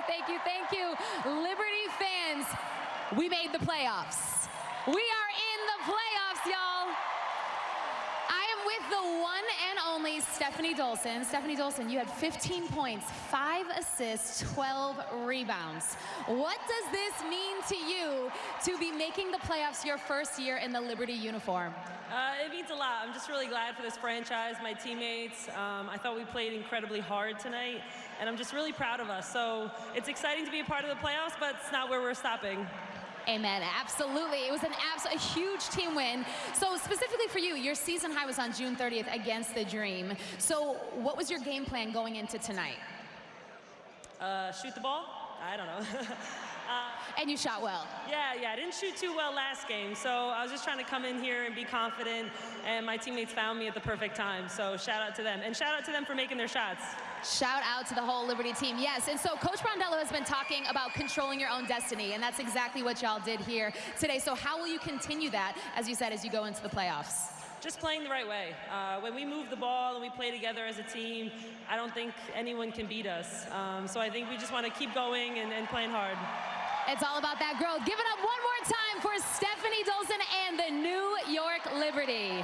you, thank you, thank you. Liberty fans, we made the playoffs. We are in the playoffs, y'all. I am with the one and only Stefanie Dolson. Stefanie Dolson, you had 15 points, 5 assists, 12 rebounds. What does this mean to you to be making the playoffs your first year in the Liberty uniform? Uh, it means a lot. I'm just really glad for this franchise, my teammates. Um, I thought we played incredibly hard tonight, and I'm just really proud of us. So it's exciting to be a part of the playoffs, but it's not where we're stopping. Amen. Absolutely. It was an abs- a huge team win. So specifically for you, your season high was on June 30th against the Dream. So what was your game plan going into tonight? Uh, shoot the ball? I don't know. uh, and you shot well. Yeah, yeah. I didn't shoot too well last game, so I was just trying to come in here and be confident, and my teammates found me at the perfect time. So shout out to them, and shout out to them for making their shots. Shout out to the whole Liberty team. Yes, and so Coach Brondello has been talking about controlling your own destiny, and that's exactly what y'all did here today. So how will you continue that, as you said, as you go into the playoffs? Just playing the right way. Uh, when we move the ball and we play together as a team, I don't think anyone can beat us. Um, so I think we just want to keep going and, and playing hard. It's all about that growth. Give it up one more time for Stefanie Dolson and the New York Liberty.